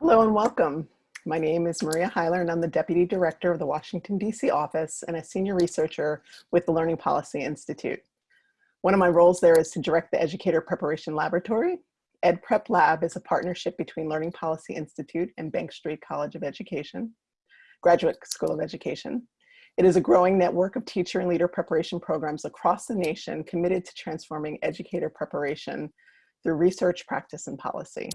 Hello and welcome. My name is Maria Hyler and I'm the Deputy Director of the Washington, DC office and a senior researcher with the Learning Policy Institute. One of my roles there is to direct the Educator Preparation Laboratory. EdPrep Lab is a partnership between Learning Policy Institute and Bank Street College of Education, Graduate School of Education. It is a growing network of teacher and leader preparation programs across the nation committed to transforming educator preparation through research, practice, and policy.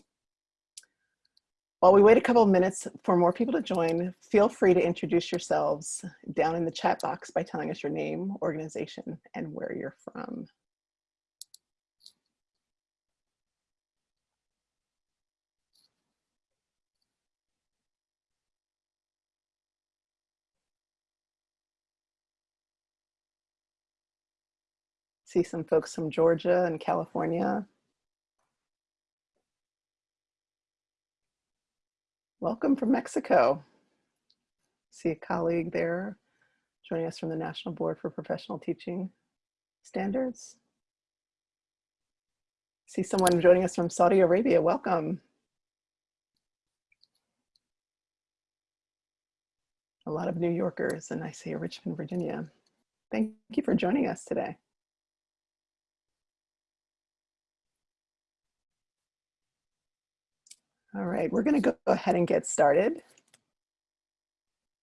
While we wait a couple of minutes for more people to join, feel free to introduce yourselves down in the chat box by telling us your name, organization, and where you're from. See some folks from Georgia and California. Welcome from Mexico. See a colleague there joining us from the National Board for Professional Teaching Standards. See someone joining us from Saudi Arabia. Welcome. A lot of New Yorkers and I see Richmond, Virginia. Thank you for joining us today. All right, we're going to go ahead and get started.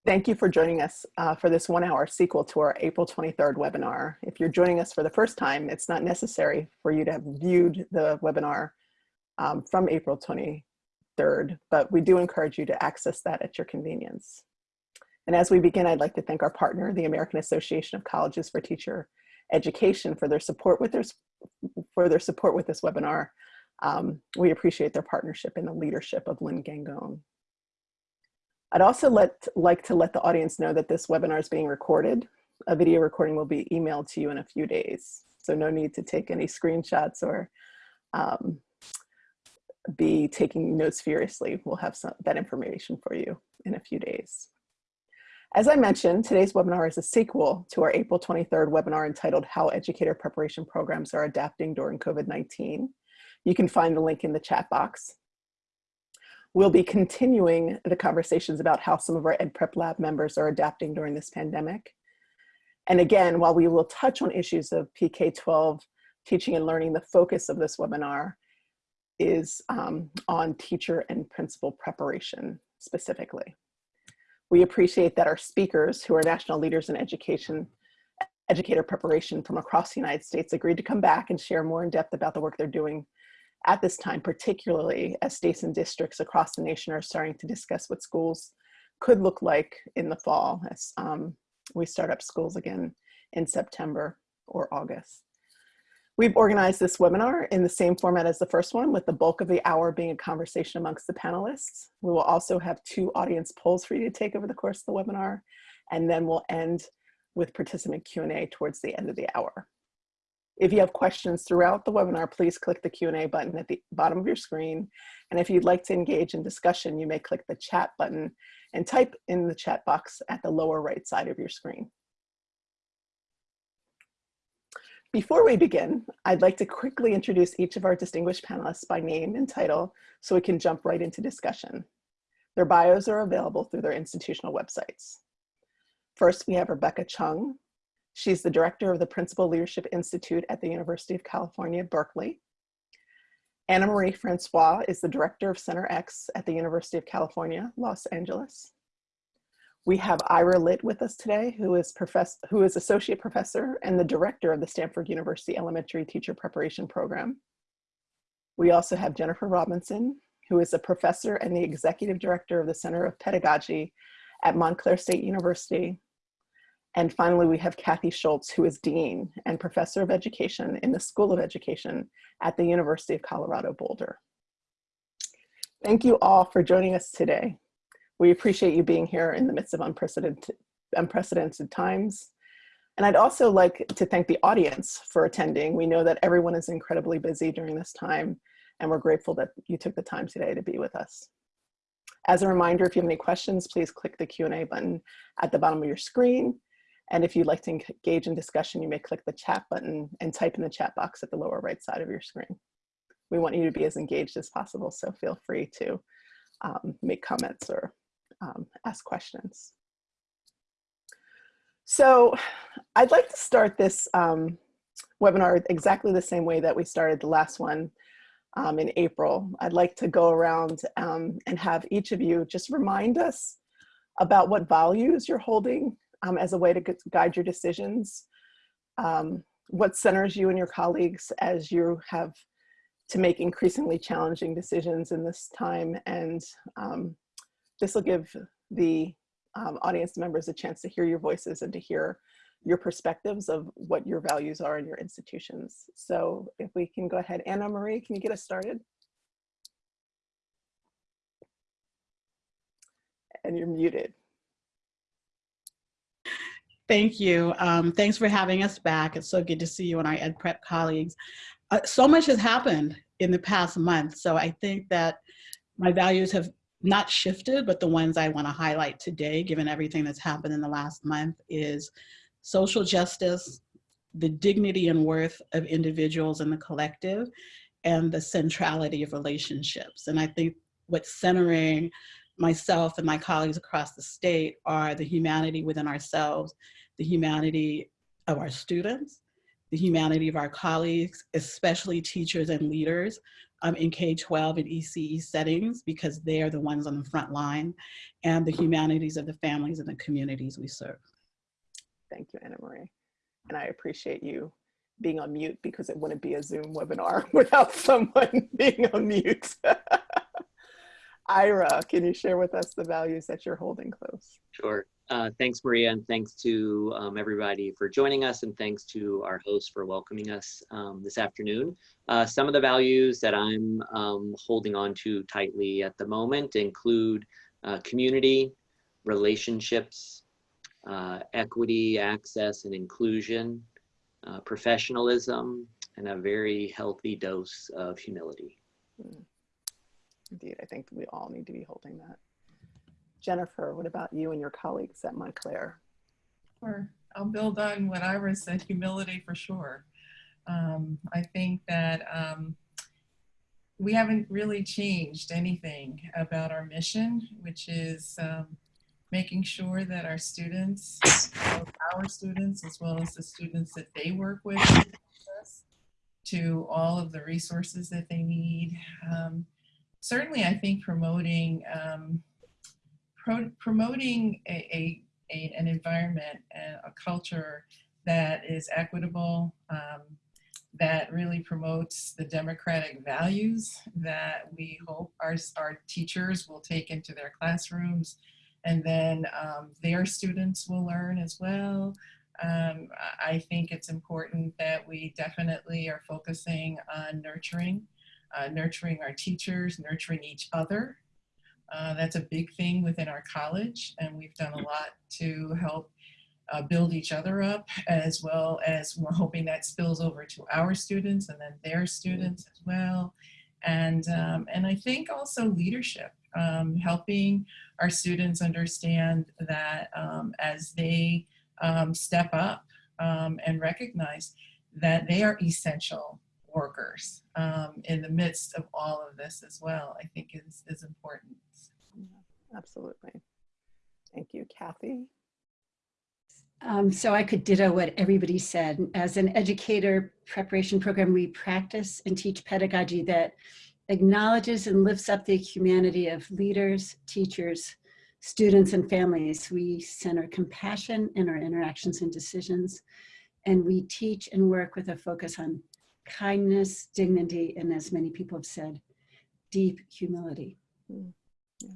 Thank you for joining us uh, for this one hour sequel to our April 23rd webinar. If you're joining us for the first time, it's not necessary for you to have viewed the webinar um, from April 23rd, but we do encourage you to access that at your convenience. And as we begin, I'd like to thank our partner, the American Association of Colleges for Teacher Education for their support with their, for their support with this webinar um, we appreciate their partnership and the leadership of Lynn Gangone. I'd also let, like to let the audience know that this webinar is being recorded. A video recording will be emailed to you in a few days. So no need to take any screenshots or um, be taking notes furiously. We'll have some, that information for you in a few days. As I mentioned, today's webinar is a sequel to our April 23rd webinar entitled How Educator Preparation Programs Are Adapting During COVID-19. You can find the link in the chat box. We'll be continuing the conversations about how some of our EdPrep Lab members are adapting during this pandemic. And again, while we will touch on issues of PK-12 teaching and learning, the focus of this webinar is um, on teacher and principal preparation specifically. We appreciate that our speakers, who are national leaders in education, educator preparation from across the United States, agreed to come back and share more in depth about the work they're doing at this time, particularly as states and districts across the nation are starting to discuss what schools could look like in the fall as um, we start up schools again in September or August. We've organized this webinar in the same format as the first one with the bulk of the hour being a conversation amongst the panelists. We will also have two audience polls for you to take over the course of the webinar and then we'll end with participant Q&A towards the end of the hour. If you have questions throughout the webinar, please click the Q&A button at the bottom of your screen. And if you'd like to engage in discussion, you may click the chat button and type in the chat box at the lower right side of your screen. Before we begin, I'd like to quickly introduce each of our distinguished panelists by name and title so we can jump right into discussion. Their bios are available through their institutional websites. First, we have Rebecca Cheung, She's the director of the Principal Leadership Institute at the University of California, Berkeley. Annamarie Francois is the director of Center X at the University of California, Los Angeles. We have Ira Lit with us today, who is, professor, who is associate professor and the director of the Stanford University Elementary Teacher Preparation Program. We also have Jennifer Robinson, who is a professor and the executive director of the Center of Pedagogy at Montclair State University and finally, we have Kathy Schultz, who is Dean and Professor of Education in the School of Education at the University of Colorado Boulder. Thank you all for joining us today. We appreciate you being here in the midst of unprecedented, unprecedented times. And I'd also like to thank the audience for attending. We know that everyone is incredibly busy during this time, and we're grateful that you took the time today to be with us. As a reminder, if you have any questions, please click the Q&A button at the bottom of your screen. And if you'd like to engage in discussion, you may click the chat button and type in the chat box at the lower right side of your screen. We want you to be as engaged as possible, so feel free to um, make comments or um, ask questions. So I'd like to start this um, webinar exactly the same way that we started the last one um, in April. I'd like to go around um, and have each of you just remind us about what values you're holding um, as a way to guide your decisions, um, what centers you and your colleagues as you have to make increasingly challenging decisions in this time. And um, this will give the um, audience members a chance to hear your voices and to hear your perspectives of what your values are in your institutions. So if we can go ahead, Annamarie, can you get us started? And you're muted. Thank you. Um, thanks for having us back. It's so good to see you and our Ed Prep colleagues. Uh, so much has happened in the past month. So I think that my values have not shifted, but the ones I want to highlight today, given everything that's happened in the last month, is social justice, the dignity and worth of individuals and the collective, and the centrality of relationships. And I think what's centering myself and my colleagues across the state are the humanity within ourselves, the humanity of our students, the humanity of our colleagues, especially teachers and leaders um, in K-12 and ECE settings, because they are the ones on the front line, and the humanities of the families and the communities we serve. Thank you, Annamarie. And I appreciate you being on mute because it wouldn't be a Zoom webinar without someone being on mute. Ira, can you share with us the values that you're holding close? Sure. Uh, thanks, Maria, and thanks to um, everybody for joining us, and thanks to our host for welcoming us um, this afternoon. Uh, some of the values that I'm um, holding on to tightly at the moment include uh, community, relationships, uh, equity, access, and inclusion, uh, professionalism, and a very healthy dose of humility. Mm. Indeed, I think we all need to be holding that. Jennifer, what about you and your colleagues at Montclair? Sure. I'll build on what Ira said, humility for sure. Um, I think that um, we haven't really changed anything about our mission, which is um, making sure that our students, our students, as well as the students that they work with, to all of the resources that they need. Um, certainly, I think promoting um, pro promoting a, a, a, an environment and a culture that is equitable, um, that really promotes the democratic values that we hope our, our teachers will take into their classrooms and then um, their students will learn as well. Um, I think it's important that we definitely are focusing on nurturing, uh, nurturing our teachers, nurturing each other. Uh, that's a big thing within our college and we've done a lot to help uh, build each other up as well as we're hoping that spills over to our students and then their students as well. And, um, and I think also leadership um, helping our students understand that um, as they um, step up um, and recognize that they are essential workers um, in the midst of all of this as well, I think is, is important. absolutely. Thank you, Kathy. Um, so I could ditto what everybody said. As an educator preparation program, we practice and teach pedagogy that acknowledges and lifts up the humanity of leaders, teachers, students, and families. We center compassion in our interactions and decisions, and we teach and work with a focus on kindness, dignity, and as many people have said, deep humility. Mm, yes.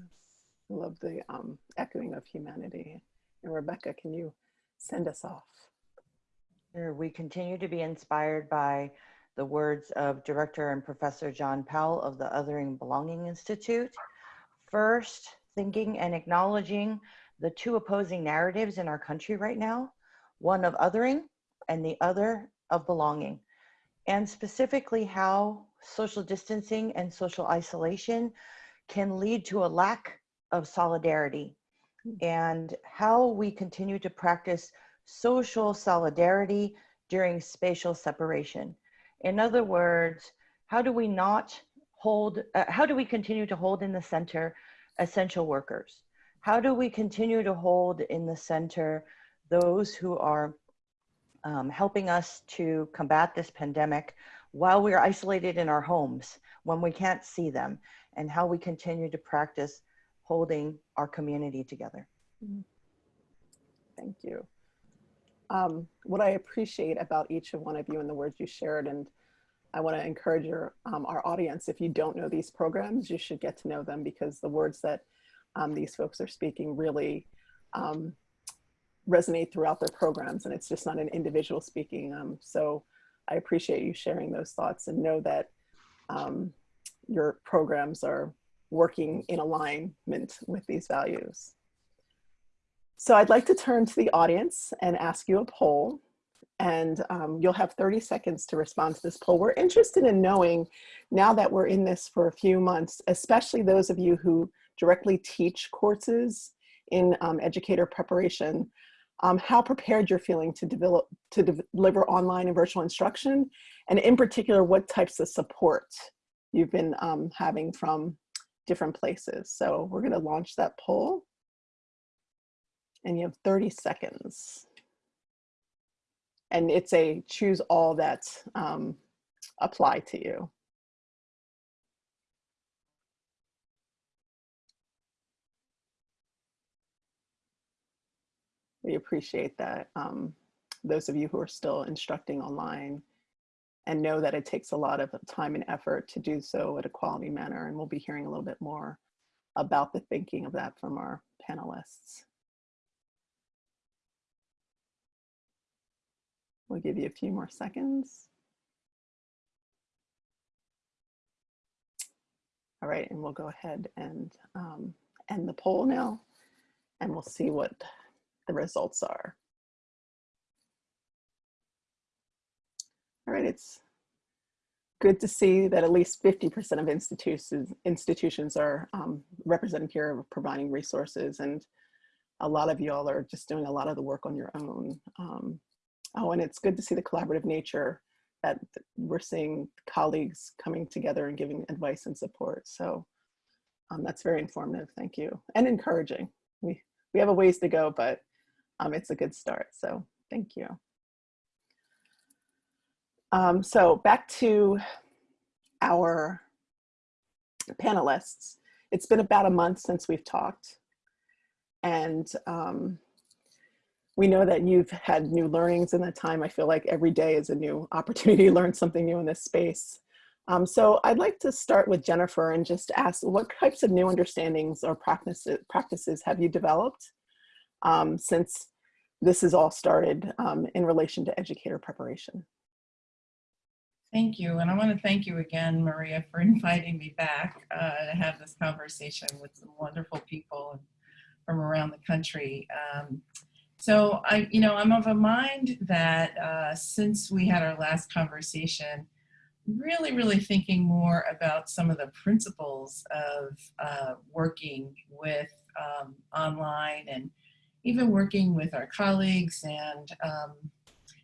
I love the um, echoing of humanity. And Rebecca, can you send us off? Sure. We continue to be inspired by the words of Director and Professor John Powell of the Othering Belonging Institute. First, thinking and acknowledging the two opposing narratives in our country right now, one of othering and the other of belonging, and specifically how social distancing and social isolation can lead to a lack of solidarity and how we continue to practice social solidarity during spatial separation. In other words, how do we not hold, uh, how do we continue to hold in the center essential workers? How do we continue to hold in the center those who are um, helping us to combat this pandemic while we're isolated in our homes when we can't see them and how we continue to practice holding our community together. Thank you. Um, what I appreciate about each of one of you and the words you shared, and I want to encourage your, um, our audience, if you don't know these programs, you should get to know them because the words that um, these folks are speaking really um, resonate throughout their programs and it's just not an individual speaking. Um, so I appreciate you sharing those thoughts and know that um, your programs are working in alignment with these values. So I'd like to turn to the audience and ask you a poll and um, you'll have 30 seconds to respond to this poll. We're interested in knowing now that we're in this for a few months, especially those of you who directly teach courses in um, educator preparation, um, how prepared you're feeling to develop to de deliver online and virtual instruction, and in particular, what types of support you've been um, having from different places. So we're gonna launch that poll and you have 30 seconds. And it's a choose all that um, apply to you. We appreciate that. Um, those of you who are still instructing online and know that it takes a lot of time and effort to do so at a quality manner. And we'll be hearing a little bit more about the thinking of that from our panelists. We'll give you a few more seconds. All right, and we'll go ahead and um, end the poll now, and we'll see what the results are. All right, it's good to see that at least 50% of institutions, institutions are um, represented here providing resources and a lot of y'all are just doing a lot of the work on your own. Um, oh, and it's good to see the collaborative nature that we're seeing colleagues coming together and giving advice and support. So um, that's very informative, thank you. And encouraging. We, we have a ways to go, but um, it's a good start, so thank you. Um, so back to our panelists. It's been about a month since we've talked. And um, we know that you've had new learnings in that time. I feel like every day is a new opportunity to learn something new in this space. Um, so I'd like to start with Jennifer and just ask what types of new understandings or practices, practices have you developed um, since this has all started um, in relation to educator preparation? Thank you. And I want to thank you again, Maria, for inviting me back uh, to have this conversation with some wonderful people from around the country. Um, so I, you know, I'm of a mind that uh, since we had our last conversation, really, really thinking more about some of the principles of uh, working with um, online and even working with our colleagues and um,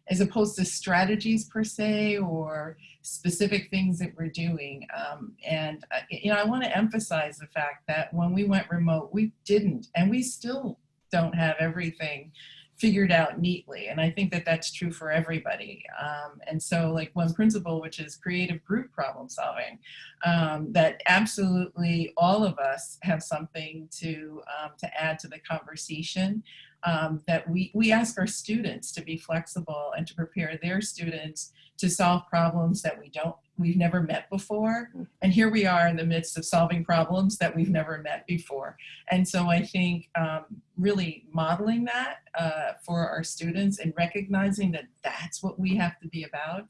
as opposed to strategies per se or specific things that we're doing. Um, and, uh, you know, I want to emphasize the fact that when we went remote, we didn't, and we still don't have everything figured out neatly. And I think that that's true for everybody. Um, and so like one principle, which is creative group problem solving, um, that absolutely all of us have something to, um, to add to the conversation um, that we, we ask our students to be flexible and to prepare their students to solve problems that we don't, we've never met before. And here we are in the midst of solving problems that we've never met before. And so I think um, really modeling that uh, for our students and recognizing that that's what we have to be about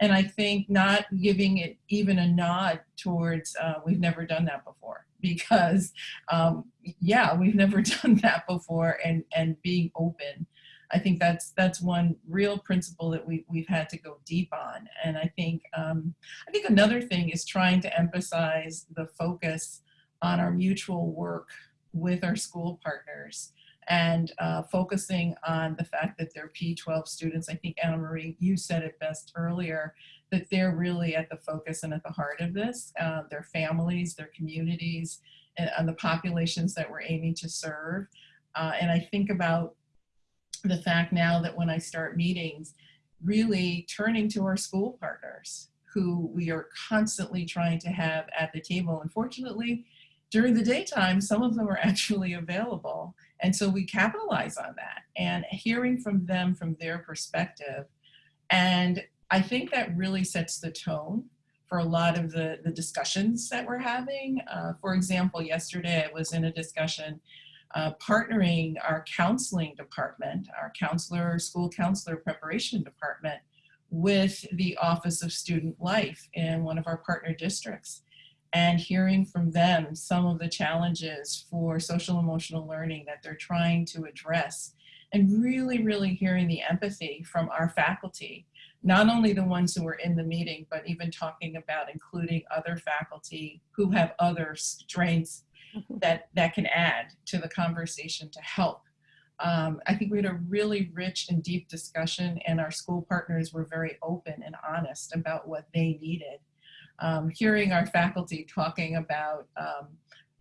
and I think not giving it even a nod towards uh, we've never done that before because um, yeah, we've never done that before and, and being open. I think that's that's one real principle that we, we've had to go deep on. And I think, um, I think another thing is trying to emphasize the focus on our mutual work with our school partners and uh, focusing on the fact that they're P12 students. I think Annamarie, you said it best earlier, that they're really at the focus and at the heart of this, uh, their families, their communities, and, and the populations that we're aiming to serve. Uh, and I think about the fact now that when I start meetings, really turning to our school partners who we are constantly trying to have at the table. Unfortunately, during the daytime, some of them are actually available. And so we capitalize on that and hearing from them from their perspective. And I think that really sets the tone for a lot of the, the discussions that we're having. Uh, for example, yesterday I was in a discussion uh, partnering our counseling department, our counselor, school counselor preparation department with the Office of Student Life in one of our partner districts and hearing from them some of the challenges for social emotional learning that they're trying to address and really, really hearing the empathy from our faculty, not only the ones who were in the meeting, but even talking about including other faculty who have other strengths that, that can add to the conversation to help. Um, I think we had a really rich and deep discussion and our school partners were very open and honest about what they needed. Um, hearing our faculty talking about um,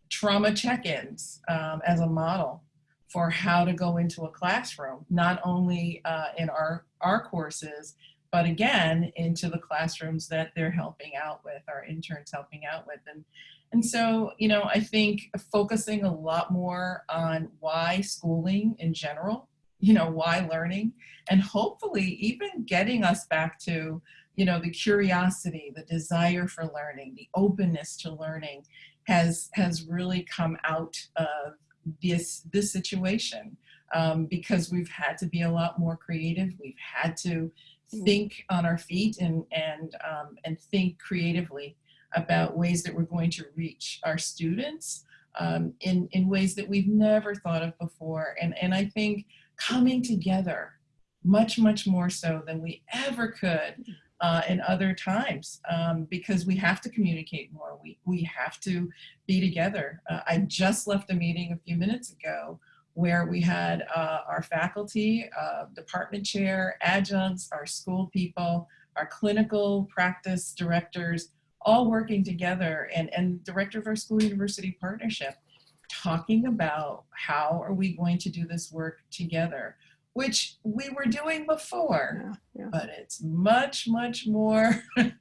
trauma check-ins um, as a model for how to go into a classroom, not only uh, in our, our courses, but again, into the classrooms that they're helping out with, our interns helping out with. And and so, you know, I think focusing a lot more on why schooling in general, you know, why learning, and hopefully even getting us back to, you know, the curiosity, the desire for learning, the openness to learning has, has really come out of this, this situation um, because we've had to be a lot more creative. We've had to think on our feet and, and, um, and think creatively about ways that we're going to reach our students um, in, in ways that we've never thought of before. And, and I think coming together much, much more so than we ever could uh, in other times um, because we have to communicate more. We, we have to be together. Uh, I just left a meeting a few minutes ago where we had uh, our faculty, uh, department chair, adjuncts, our school people, our clinical practice directors, all working together and, and director of our school university partnership talking about how are we going to do this work together which we were doing before Yeah, yeah. but it's much much more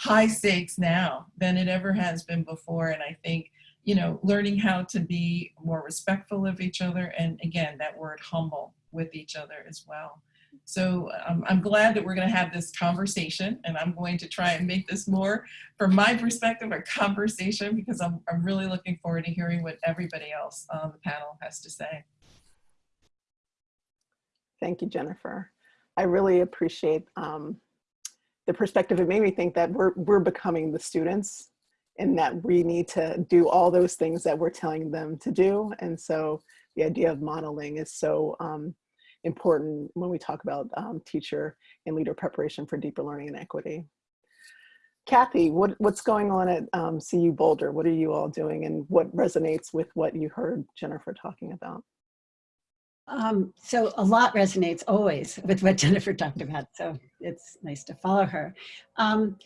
high stakes now than it ever has been before and i think you know learning how to be more respectful of each other and again that word humble with each other as well so um, I'm glad that we're going to have this conversation and I'm going to try and make this more, from my perspective, a conversation because I'm, I'm really looking forward to hearing what everybody else on the panel has to say. Thank you, Jennifer. I really appreciate um, the perspective. It made me think that we're, we're becoming the students and that we need to do all those things that we're telling them to do. And so the idea of modeling is so um, important when we talk about um, teacher and leader preparation for deeper learning and equity. Kathy, what, what's going on at um, CU Boulder? What are you all doing and what resonates with what you heard Jennifer talking about? Um, so a lot resonates always with what Jennifer talked about. So it's nice to follow her. Um,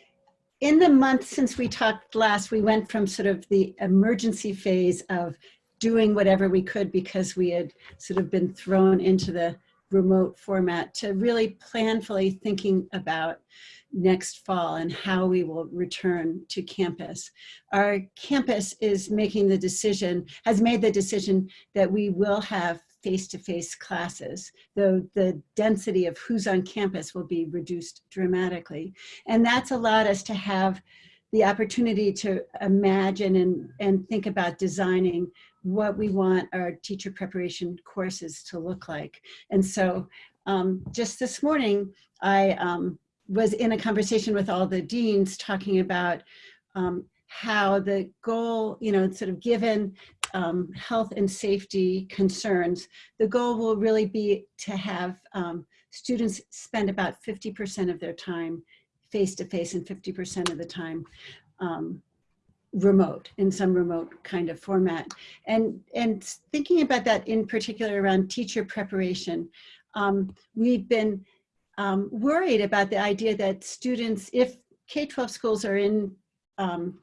in the month since we talked last, we went from sort of the emergency phase of doing whatever we could because we had sort of been thrown into the remote format to really planfully thinking about next fall and how we will return to campus. Our campus is making the decision, has made the decision that we will have face-to-face -face classes, though the density of who's on campus will be reduced dramatically. And that's allowed us to have the opportunity to imagine and, and think about designing what we want our teacher preparation courses to look like. And so um, just this morning, I um, was in a conversation with all the deans talking about um, how the goal, you know, sort of given um, health and safety concerns, the goal will really be to have um, students spend about 50% of their time face-to-face -face and 50% of the time um, remote in some remote kind of format. And and thinking about that in particular around teacher preparation um, we've been um, worried about the idea that students if K-12 schools are in um,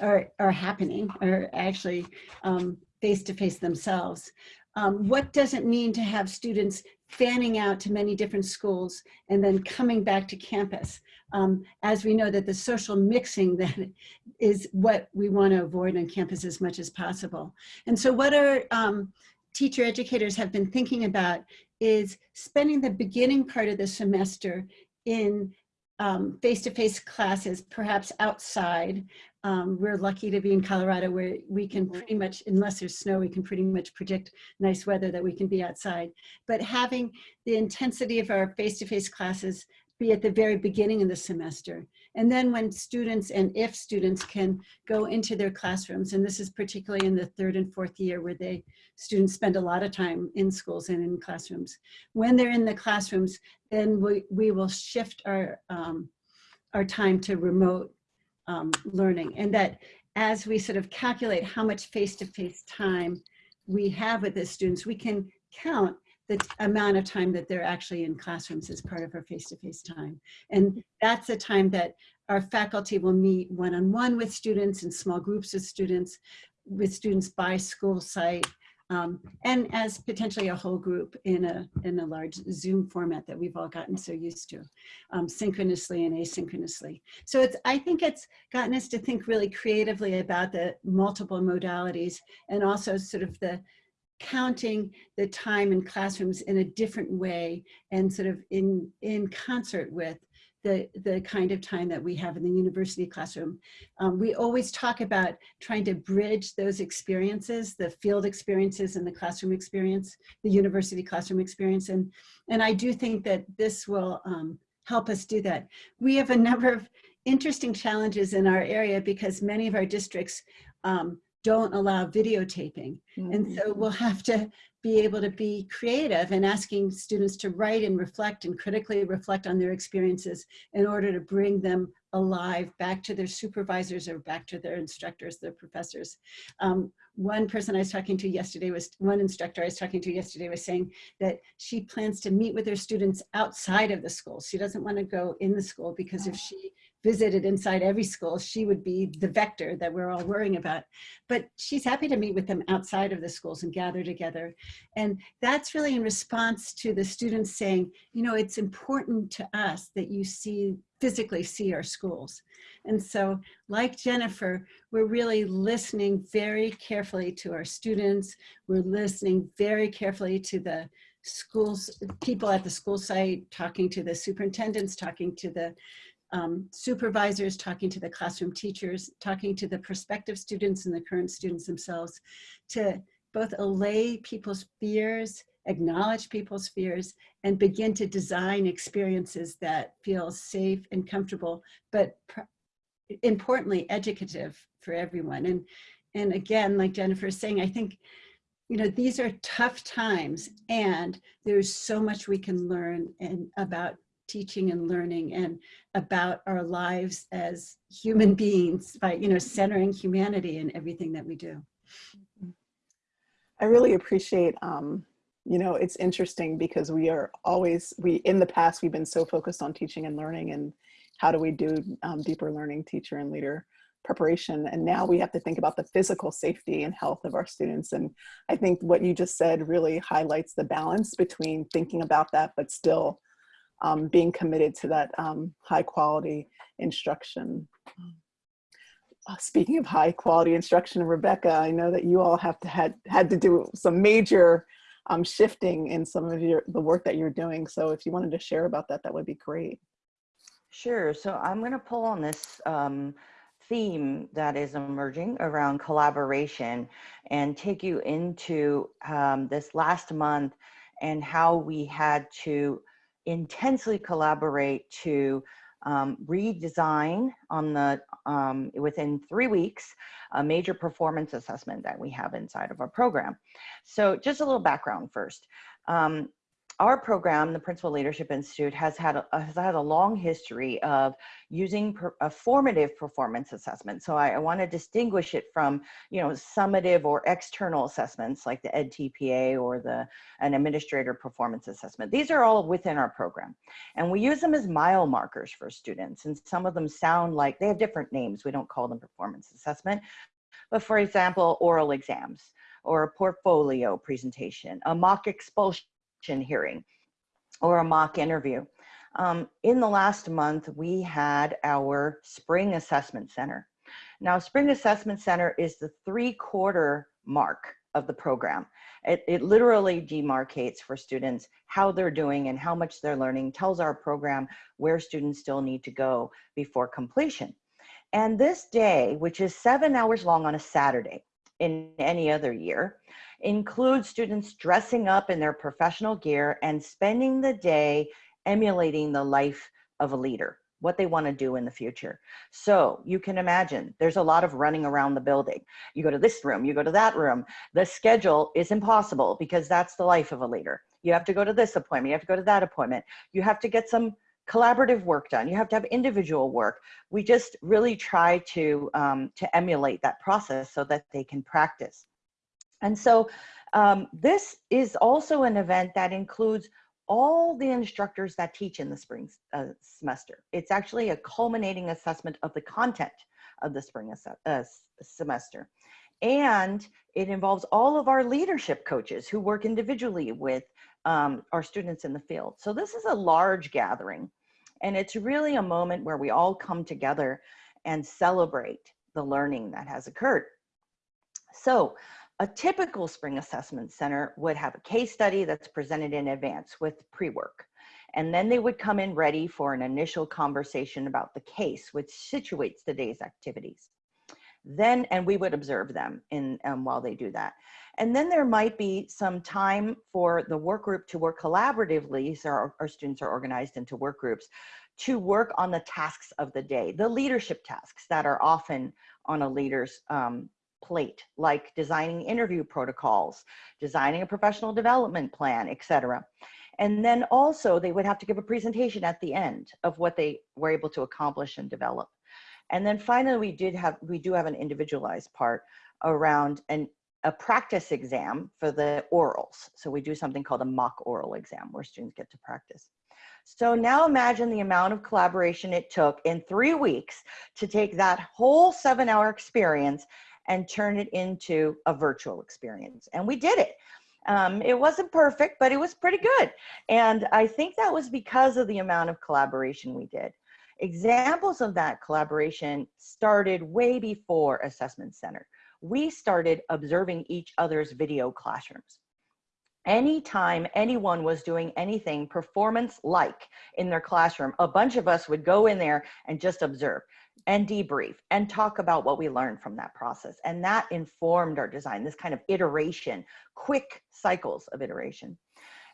are, are happening, are actually um, face-to-face themselves. Um, what does it mean to have students fanning out to many different schools and then coming back to campus? Um, as we know that the social mixing that is what we want to avoid on campus as much as possible. And so what our um, teacher educators have been thinking about is spending the beginning part of the semester in um, face-to-face -face classes, perhaps outside. Um, we're lucky to be in Colorado where we can pretty much, unless there's snow, we can pretty much predict nice weather that we can be outside. But having the intensity of our face-to-face -face classes be at the very beginning of the semester. And then when students and if students can go into their classrooms, and this is particularly in the third and fourth year where they students spend a lot of time in schools and in classrooms. When they're in the classrooms, then we, we will shift our, um, our time to remote um, learning. And that as we sort of calculate how much face-to-face -face time we have with the students, we can count the amount of time that they're actually in classrooms as part of our face-to-face -face time. And that's the time that our faculty will meet one-on-one -on -one with students in small groups of students, with students by school site, um, and as potentially a whole group in a, in a large Zoom format that we've all gotten so used to, um, synchronously and asynchronously. So it's, I think it's gotten us to think really creatively about the multiple modalities and also sort of the counting the time in classrooms in a different way and sort of in, in concert with the, the kind of time that we have in the university classroom. Um, we always talk about trying to bridge those experiences, the field experiences and the classroom experience, the university classroom experience. And, and I do think that this will um, help us do that. We have a number of interesting challenges in our area because many of our districts um, don't allow videotaping. Mm -hmm. And so mm-hmm. we'll have to be able to be creative and asking students to write and reflect and critically reflect on their experiences in order to bring them alive back to their supervisors or back to their instructors, their professors. Um, one person I was talking to yesterday was, one instructor I was talking to yesterday was saying that she plans to meet with her students outside of the school. She doesn't want to go in the school because if she visited inside every school, she would be the vector that we're all worrying about. But she's happy to meet with them outside of the schools and gather together. And that's really in response to the students saying, you know, it's important to us that you see, physically see our schools. And so like Jennifer, we're really listening very carefully to our students. We're listening very carefully to the schools, people at the school site, talking to the superintendents, talking to the um, supervisors, talking to the classroom teachers, talking to the prospective students and the current students themselves to both allay people's fears, acknowledge people's fears, and begin to design experiences that feel safe and comfortable, but importantly, educative for everyone. And, and again, like Jennifer is saying, I think you know, these are tough times and there's so much we can learn and about teaching and learning and about our lives as human beings by, you know, centering humanity in everything that we do. I really appreciate, um, you know, it's interesting because we are always, we in the past, we've been so focused on teaching and learning and how do we do um, deeper learning, teacher and leader preparation. And now we have to think about the physical safety and health of our students. And I think what you just said really highlights the balance between thinking about that, but still um, being committed to that um, high quality instruction. Uh, speaking of high quality instruction, Rebecca, I know that you all have to had, had to do some major um, shifting in some of your the work that you're doing. So if you wanted to share about that, that would be great. Sure. So I'm going to pull on this um, theme that is emerging around collaboration and take you into um, this last month and how we had to intensely collaborate to um, redesign on the um, within three weeks a major performance assessment that we have inside of our program. So just a little background first. Um, our program, the Principal Leadership Institute, has had a, has had a long history of using per, a formative performance assessment. So I, I want to distinguish it from, you know, summative or external assessments like the EdTPA or the an administrator performance assessment. These are all within our program, and we use them as mile markers for students. And some of them sound like they have different names. We don't call them performance assessment, but for example, oral exams or a portfolio presentation, a mock expulsion hearing or a mock interview. Um, in the last month, we had our Spring Assessment Center. Now, Spring Assessment Center is the three quarter mark of the program. It, it literally demarcates for students how they're doing and how much they're learning, tells our program where students still need to go before completion. And this day, which is seven hours long on a Saturday in any other year, includes students dressing up in their professional gear and spending the day emulating the life of a leader, what they want to do in the future. So you can imagine there's a lot of running around the building. You go to this room, you go to that room. The schedule is impossible because that's the life of a leader. You have to go to this appointment, you have to go to that appointment. You have to get some collaborative work done. You have to have individual work. We just really try to, um, to emulate that process so that they can practice. And so um, this is also an event that includes all the instructors that teach in the spring uh, semester. It's actually a culminating assessment of the content of the spring uh, semester. And it involves all of our leadership coaches who work individually with um, our students in the field. So this is a large gathering and it's really a moment where we all come together and celebrate the learning that has occurred. So a typical spring assessment center would have a case study that's presented in advance with pre-work. And then they would come in ready for an initial conversation about the case, which situates the day's activities. Then, and we would observe them in um, while they do that. And then there might be some time for the work group to work collaboratively. So our, our students are organized into work groups to work on the tasks of the day, the leadership tasks that are often on a leader's um, plate, like designing interview protocols, designing a professional development plan, etc. And then also they would have to give a presentation at the end of what they were able to accomplish and develop. And then finally, we did have, we do have an individualized part around an, a practice exam for the orals. So we do something called a mock oral exam where students get to practice. So now imagine the amount of collaboration it took in three weeks to take that whole seven hour experience and turn it into a virtual experience. And we did it. Um, it wasn't perfect, but it was pretty good. And I think that was because of the amount of collaboration we did. Examples of that collaboration started way before Assessment Center. We started observing each other's video classrooms. Anytime anyone was doing anything performance like in their classroom, a bunch of us would go in there and just observe and debrief and talk about what we learned from that process. And that informed our design, this kind of iteration, quick cycles of iteration.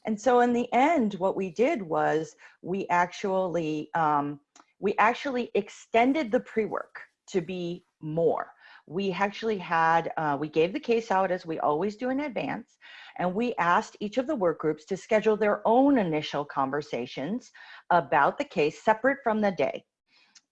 And so in the end, what we did was we actually, um, we actually extended the pre-work to be more. We actually had, uh, we gave the case out as we always do in advance, and we asked each of the work groups to schedule their own initial conversations about the case separate from the day.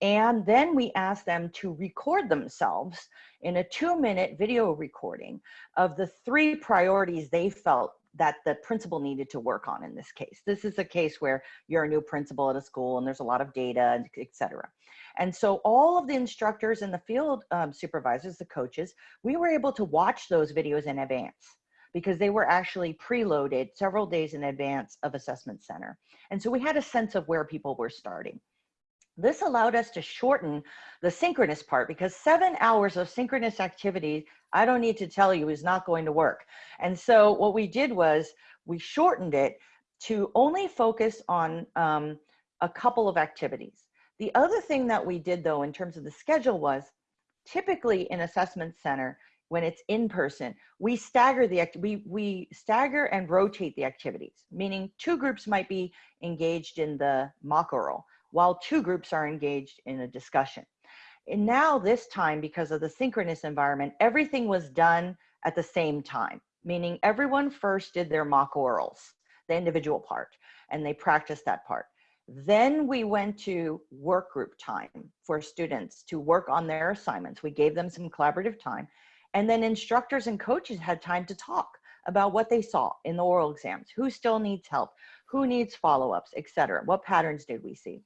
And then we asked them to record themselves in a two minute video recording of the three priorities they felt that the principal needed to work on in this case. This is a case where you're a new principal at a school and there's a lot of data, etc. And so all of the instructors and the field um, supervisors, the coaches, we were able to watch those videos in advance because they were actually preloaded several days in advance of assessment center. And so we had a sense of where people were starting. This allowed us to shorten the synchronous part because seven hours of synchronous activity, I don't need to tell you, is not going to work. And so what we did was we shortened it to only focus on um, a couple of activities. The other thing that we did though in terms of the schedule was typically in assessment center, when it's in person, we stagger the we we stagger and rotate the activities, meaning two groups might be engaged in the mock oral while two groups are engaged in a discussion. And now this time, because of the synchronous environment, everything was done at the same time, meaning everyone first did their mock orals. the individual part, and they practiced that part. Then we went to work group time for students to work on their assignments. We gave them some collaborative time. And then instructors and coaches had time to talk about what they saw in the oral exams, who still needs help, who needs follow-ups, etc. What patterns did we see?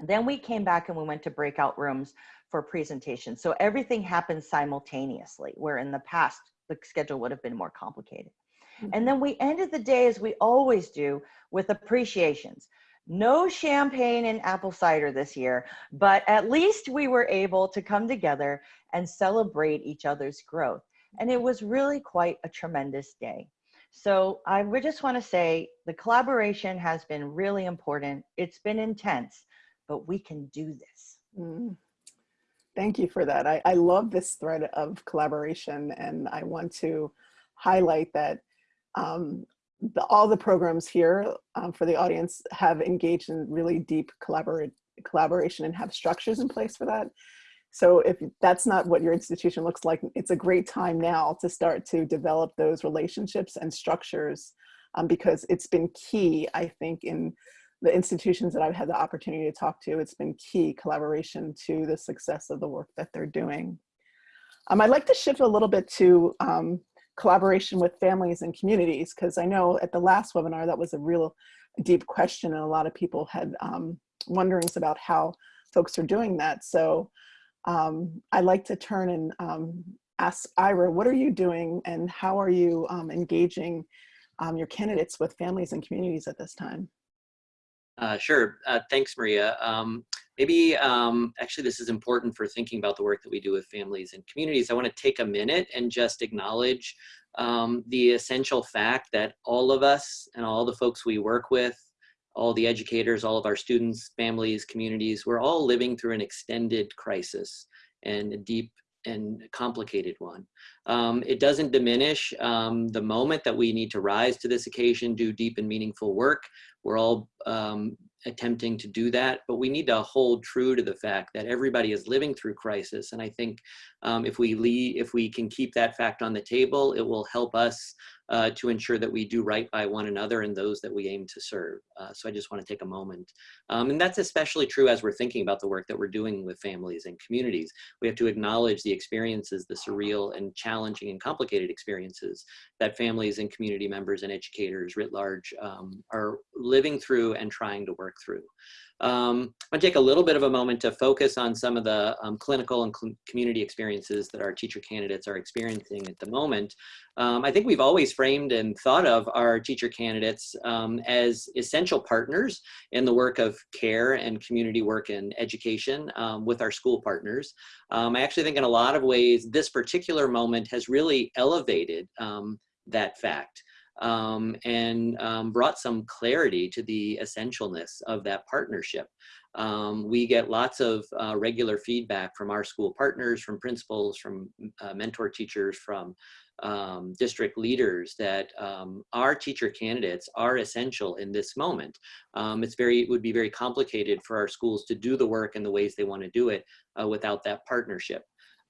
Then we came back and we went to breakout rooms for presentations. So everything happened simultaneously, where in the past, the schedule would have been more complicated. Mm-hmm. And then we ended the day as we always do with appreciations. No champagne and apple cider this year, but at least we were able to come together and celebrate each other's growth. And it was really quite a tremendous day. So I would just want to say the collaboration has been really important. It's been intense, but we can do this. Mm. Thank you for that. I, I love this thread of collaboration and I want to highlight that um, the, all the programs here um, for the audience have engaged in really deep collaborate, collaboration and have structures in place for that. So if that's not what your institution looks like, it's a great time now to start to develop those relationships and structures um, because it's been key, I think, in the institutions that I've had the opportunity to talk to, it's been key collaboration to the success of the work that they're doing. Um, I'd like to shift a little bit to um, collaboration with families and communities, because I know at the last webinar, that was a real deep question and a lot of people had um, wonderings about how folks are doing that. So um, I'd like to turn and um, ask Ira, what are you doing and how are you um, engaging um, your candidates with families and communities at this time? Uh, sure. Uh, thanks, Maria. Um, maybe um, actually this is important for thinking about the work that we do with families and communities. I want to take a minute and just acknowledge um, the essential fact that all of us and all the folks we work with, all the educators, all of our students, families, communities, we're all living through an extended crisis and a deep and complicated one. Um, it doesn't diminish um, the moment that we need to rise to this occasion, do deep and meaningful work. We're all um, attempting to do that, but we need to hold true to the fact that everybody is living through crisis. And I think um, if we if we can keep that fact on the table, it will help us uh, to ensure that we do right by one another and those that we aim to serve. Uh, so I just want to take a moment. Um, and that's especially true as we're thinking about the work that we're doing with families and communities. We have to acknowledge the experiences, the surreal and challenging and complicated experiences that families and community members and educators writ large um, are living through and trying to work through. Um, gonna take a little bit of a moment to focus on some of the um, clinical and cl community experiences that our teacher candidates are experiencing at the moment. Um, I think we've always framed and thought of our teacher candidates um, as essential partners in the work of care and community work and education um, with our school partners. Um, I actually think in a lot of ways, this particular moment has really elevated that fact um, and um, brought some clarity to the essentialness of that partnership. Um, we get lots of uh, regular feedback from our school partners, from principals, from uh, mentor teachers, from um, district leaders that um, our teacher candidates are essential in this moment. Um, it's very, it would be very complicated for our schools to do the work in the ways they want to do it uh, without that partnership.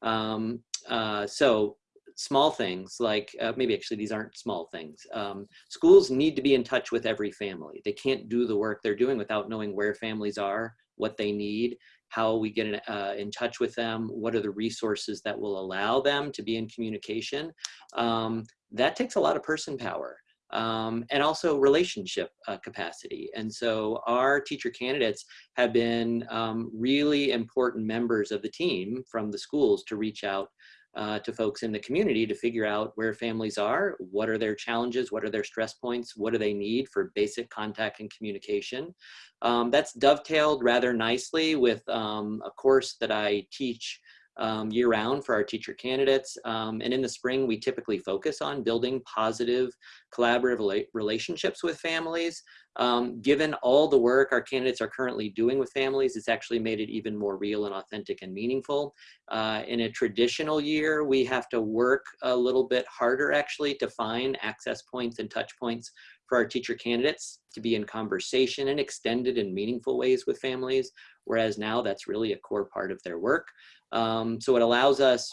Um, uh, so small things like uh, maybe actually these aren't small things. Um, schools need to be in touch with every family. They can't do the work they're doing without knowing where families are, what they need, how we get in, uh, in touch with them, what are the resources that will allow them to be in communication. Um, that takes a lot of person power. Um, and also relationship uh, capacity. And so our teacher candidates have been um, really important members of the team from the schools to reach out uh, to folks in the community to figure out where families are, what are their challenges, what are their stress points, what do they need for basic contact and communication. Um, that's dovetailed rather nicely with um, a course that I teach um, year round for our teacher candidates. Um, and in the spring, we typically focus on building positive collaborative relationships with families. Um, given all the work our candidates are currently doing with families, it's actually made it even more real and authentic and meaningful. Uh, in a traditional year, we have to work a little bit harder actually to find access points and touch points for our teacher candidates to be in conversation and extended and meaningful ways with families, whereas now that's really a core part of their work. Um, so it allows us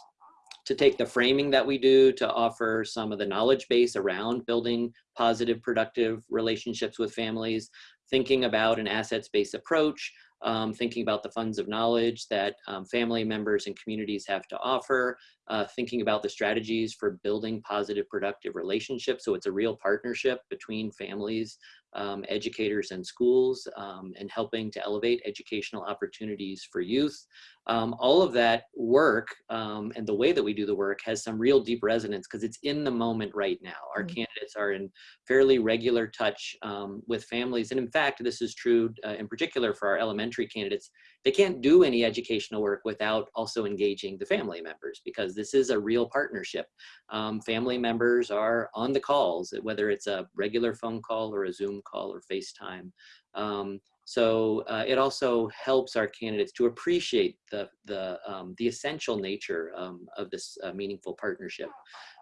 to take the framing that we do to offer some of the knowledge base around building positive, productive relationships with families, thinking about an assets-based approach, um, thinking about the funds of knowledge that um, family members and communities have to offer, uh, thinking about the strategies for building positive, productive relationships. So it's a real partnership between families, um, educators and schools, um, and helping to elevate educational opportunities for youth. Um, all of that work um, and the way that we do the work has some real deep resonance because it's in the moment right now. Our Mm. candidates are in fairly regular touch um, with families. And in fact, this is true uh, in particular for our elementary candidates. They can't do any educational work without also engaging the family members because this is a real partnership. Um, family members are on the calls, whether it's a regular phone call or a Zoom call or FaceTime. Um, so uh, it also helps our candidates to appreciate the, the, um, the essential nature um, of this uh, meaningful partnership.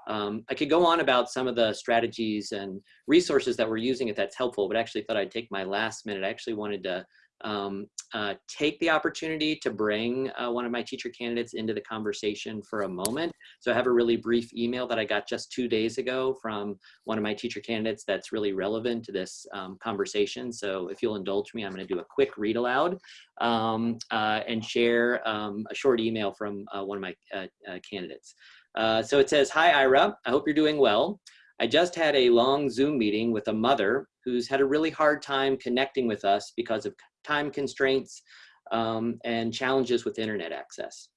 Um, I could go on about some of the strategies and resources that we're using if that's helpful, but actually thought I'd take my last minute. I actually wanted to um, uh, take the opportunity to bring uh, one of my teacher candidates into the conversation for a moment. So I have a really brief email that I got just two days ago from one of my teacher candidates that's really relevant to this um, conversation. So if you'll indulge me, I'm going to do a quick read aloud um, uh, and share um, a short email from uh, one of my uh, candidates. So it says, Hi, Ira. I hope you're doing well. I just had a long Zoom meeting with a mother who's had a really hard time connecting with us because of time constraints um, and challenges with internet access.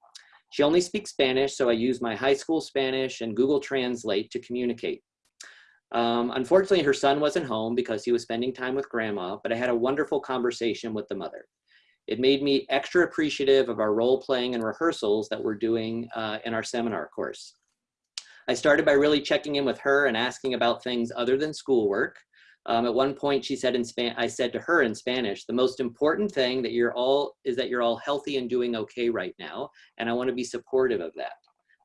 She only speaks Spanish, so I use my high school Spanish and Google Translate to communicate. Um, unfortunately, her son wasn't home because he was spending time with grandma, but I had a wonderful conversation with the mother. It made me extra appreciative of our role playing and rehearsals that we're doing uh, in our seminar course. I started by really checking in with her and asking about things other than schoolwork. Um, at one point, she said in Span I said to her in Spanish, the most important thing that you're all is that you're all healthy and doing okay right now, and I want to be supportive of that.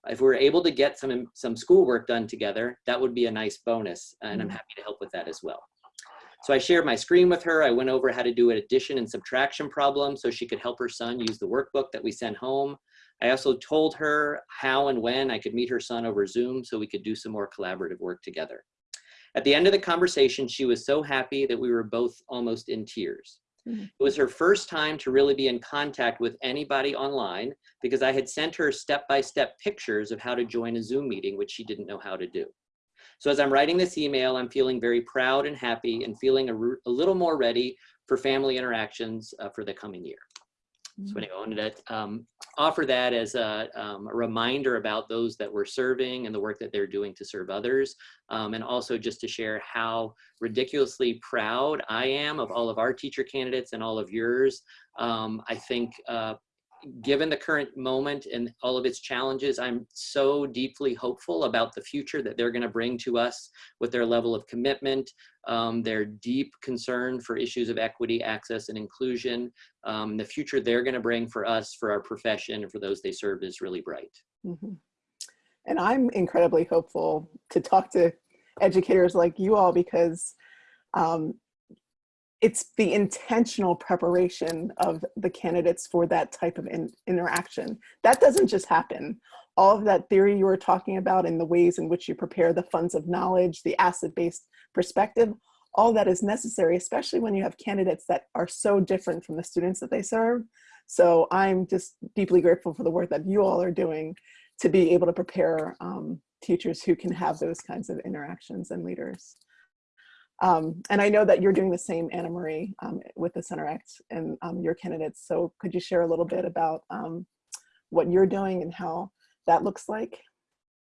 If we're able to get some some schoolwork done together, that would be a nice bonus, and I'm happy to help with that as well. So I shared my screen with her. I went over how to do an addition and subtraction problem so she could help her son use the workbook that we sent home. I also told her how and when I could meet her son over Zoom so we could do some more collaborative work together. At the end of the conversation, she was so happy that we were both almost in tears. Mhm. It was her first time to really be in contact with anybody online because I had sent her step-by-step pictures of how to join a Zoom meeting, which she didn't know how to do. So as I'm writing this email, I'm feeling very proud and happy and feeling a, a little more ready for family interactions uh, for the coming year. So anyway, I wanted to um, offer that as a, um, a reminder about those that we're serving and the work that they're doing to serve others. Um, and also just to share how ridiculously proud I am of all of our teacher candidates and all of yours. Um, I think uh, given the current moment and all of its challenges, I'm so deeply hopeful about the future that they're gonna bring to us with their level of commitment, um, their deep concern for issues of equity, access, and inclusion. Um, the future they're gonna bring for us, for our profession, and for those they serve is really bright. Mhm. And I'm incredibly hopeful to talk to educators like you all because um, it's the intentional preparation of the candidates for that type of in interaction. That doesn't just happen. All of that theory you were talking about and the ways in which you prepare the funds of knowledge, the asset-based perspective, all that is necessary, especially when you have candidates that are so different from the students that they serve. So I'm just deeply grateful for the work that you all are doing to be able to prepare um, teachers who can have those kinds of interactions and leaders. Um, and I know that you're doing the same, Annamarie, um, with the CenterX and um, your candidates. So could you share a little bit about um, what you're doing and how that looks like?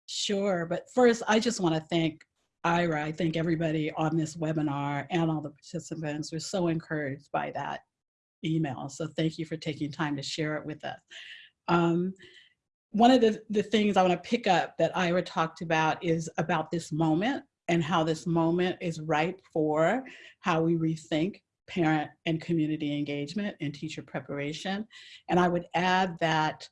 Sure, but first I just want to thank Ira. I thank everybody on this webinar and all the participants. We're so encouraged by that email. So thank you for taking time to share it with us. Um, one of the, the things I want to pick up that Ira talked about is about this moment and how this moment is ripe for how we rethink parent and community engagement and teacher preparation. And I would add that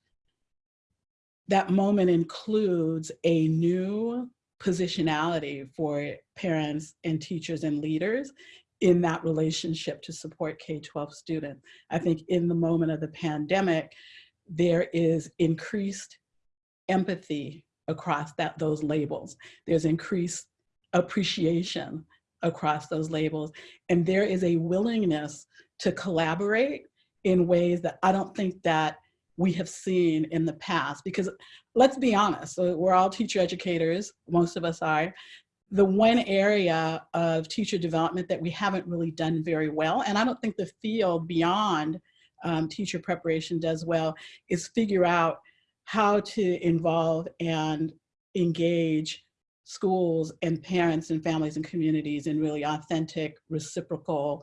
that moment includes a new positionality for parents and teachers and leaders in that relationship to support K-12 students. I think in the moment of the pandemic, there is increased empathy across that those labels. There's increased appreciation across those labels. And there is a willingness to collaborate in ways that I don't think that we have seen in the past. Because let's be honest, so we're all teacher educators, most of us are. The one area of teacher development that we haven't really done very well, and I don't think the field beyond um, teacher preparation does well, is figure out how to involve and engage schools and parents and families and communities in really authentic, reciprocal,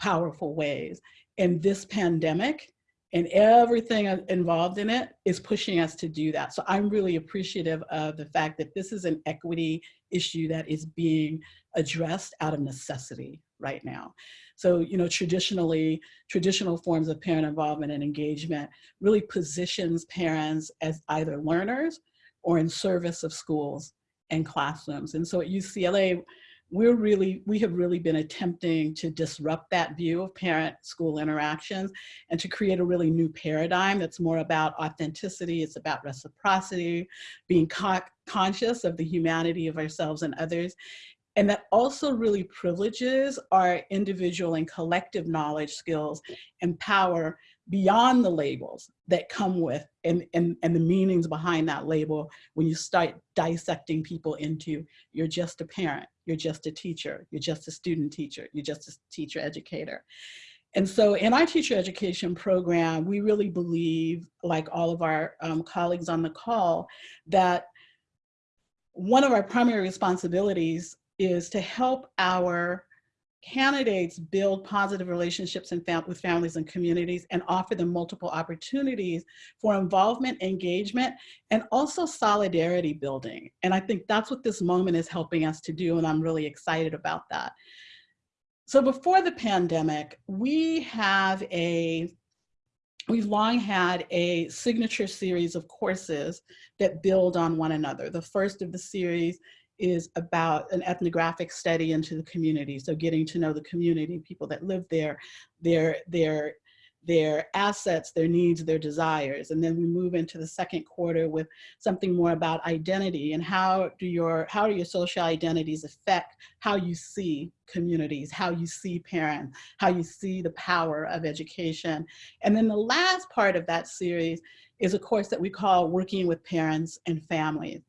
powerful ways. And this pandemic and everything involved in it is pushing us to do that. So I'm really appreciative of the fact that this is an equity issue that is being addressed out of necessity right now. So, you know, traditionally, traditional forms of parent involvement and engagement really positions parents as either learners or in service of schools and classrooms. And so at UCLA, we're really, we have really been attempting to disrupt that view of parent-school interactions and to create a really new paradigm that's more about authenticity, it's about reciprocity, being co conscious of the humanity of ourselves and others, and that also really privileges our individual and collective knowledge skills and power beyond the labels that come with and, and, and the meanings behind that label when you start dissecting people into you're just a parent, you're just a teacher, you're just a student teacher, you're just a teacher educator. And so in our teacher education program, we really believe, like all of our um, colleagues on the call, that one of our primary responsibilities is to help our candidates build positive relationships and fam with families and communities and offer them multiple opportunities for involvement, engagement, and also solidarity building. And I think that's what this moment is helping us to do, and I'm really excited about that. So before the pandemic, we have a We've long had a signature series of courses that build on one another. The first of the series is about an ethnographic study into the community. So getting to know the community, people that live there, their, their, their assets, their needs, their desires. And then we move into the second quarter with something more about identity and how do your, how do your social identities affect how you see communities, how you see parents, how you see the power of education. And then the last part of that series is a course that we call Working with Parents and Families.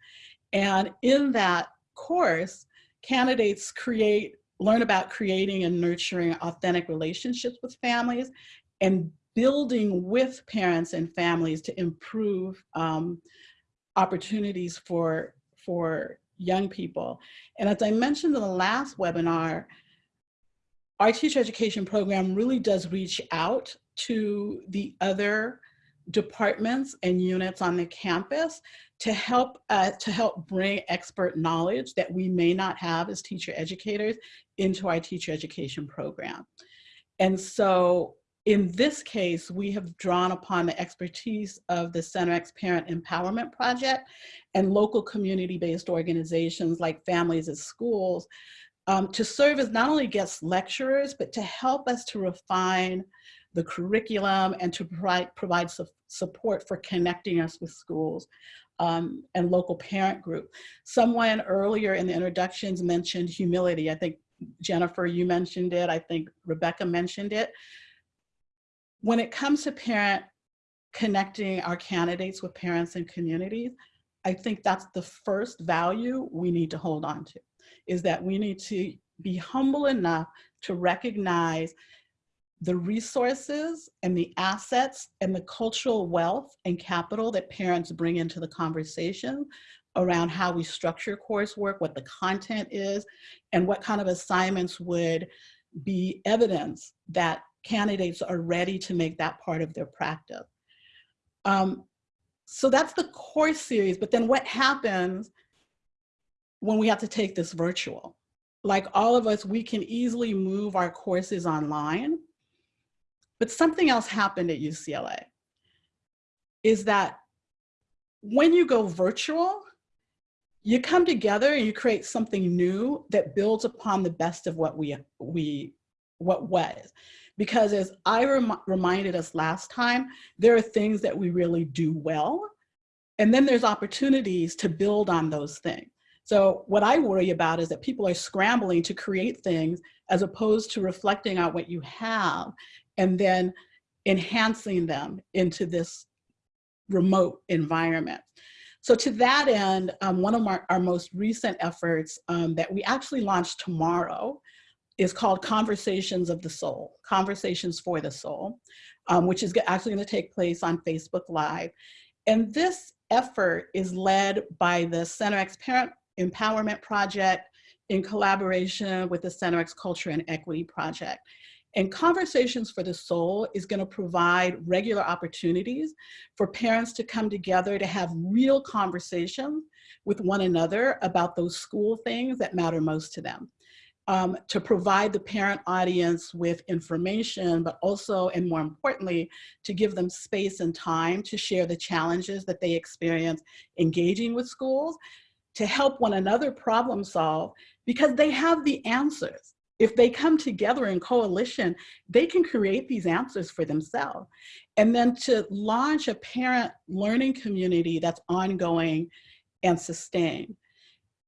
And in that course, candidates create, learn about creating and nurturing authentic relationships with families and building with parents and families to improve um, opportunities for, for young people. And as I mentioned in the last webinar, our teacher education program really does reach out to the other departments and units on the campus to help uh, to help bring expert knowledge that we may not have as teacher educators into our teacher education program. And so in this case, we have drawn upon the expertise of the CenterX Parent Empowerment Project and local community-based organizations like Families at Schools um, to serve as not only guest lecturers, but to help us to refine the curriculum and to provide, provide su support for connecting us with schools um, and local parent group. Someone earlier in the introductions mentioned humility. I think Jennifer, you mentioned it. I think Rebecca mentioned it. When it comes to parent connecting our candidates with parents and communities, I think that's the first value we need to hold on to, is that we need to be humble enough to recognize the resources and the assets and the cultural wealth and capital that parents bring into the conversation around how we structure coursework, what the content is, and what kind of assignments would be evidence that candidates are ready to make that part of their practice. Um, so that's the course series, but then what happens when we have to take this virtual? Like all of us, we can easily move our courses online, but something else happened at UCLA is that when you go virtual, you come together and you create something new that builds upon the best of what we, we what was. Because as I rem reminded us last time, there are things that we really do well And then there's opportunities to build on those things. So what I worry about is that people are scrambling to create things as opposed to reflecting on what you have and then enhancing them into this remote environment. So to that end, um, one of our, our most recent efforts um, that we actually launched tomorrow is called Conversations of the Soul, Conversations for the Soul, um, which is actually gonna take place on Facebook Live. And this effort is led by the CenterX Parent Empowerment Project in collaboration with the CenterX Culture and Equity Project. And Conversations for the Soul is gonna provide regular opportunities for parents to come together to have real conversations with one another about those school things that matter most to them um, to provide the parent audience with information, but also, and more importantly, to give them space and time to share the challenges that they experience engaging with schools, to help one another problem solve, because they have the answers. If they come together in coalition, they can create these answers for themselves. And then to launch a parent learning community that's ongoing and sustained.